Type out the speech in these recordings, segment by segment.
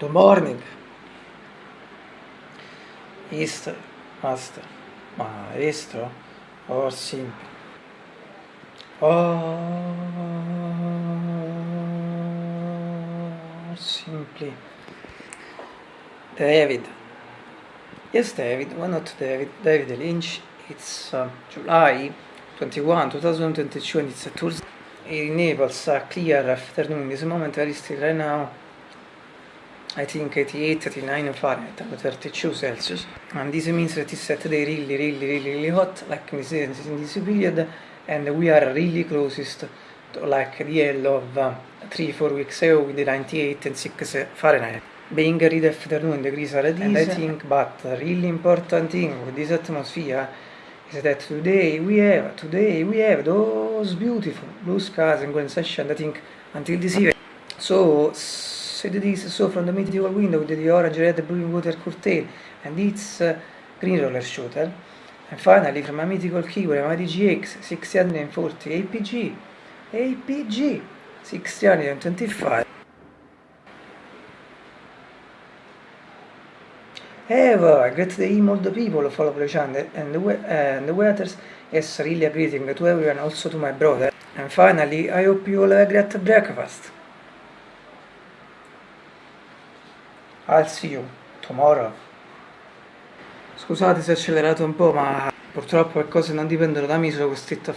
Good morning. Easter, master. Maestro or simple. Or simply. David. Yes, David. Why not David? David Lynch. It's uh, July 21, 2022, and it's a Thursday. In Naples, a clear afternoon. This moment, very still right now. I think 88, 89 Fahrenheit, about 32 Celsius. And this means that it's Saturday really, really, really, really hot, like we see in this period, and we are really closest to like the yellow of uh, 3, 4 weeks ago with the 98 and 6 Fahrenheit. Being read afternoon degrees are this, and I think, but a really important thing with this atmosphere is that today we have, today we have those beautiful blue skies and golden sunshine, I think, until this evening. So, said this so from the mythical window with the orange, red, blue water curtain and its uh, green roller shooter. And finally, from a mythical keyboard, a GX 640 APG, APG 625. Have a great day, all the people follow the and the, we- and the waiters. Yes, really a greeting to everyone, also to my brother. And finally, I hope you all have a great breakfast. I'll see you tomorrow. Scusate se ho accelerato un po', ma purtroppo le cose non dipendono da me, sono costretto a,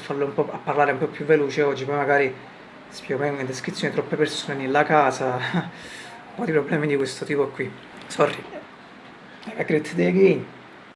a parlare un po' più veloce oggi, poi magari spiego in descrizione troppe persone nella casa, un po' di problemi di questo tipo qui. Sorry. Have a great day again.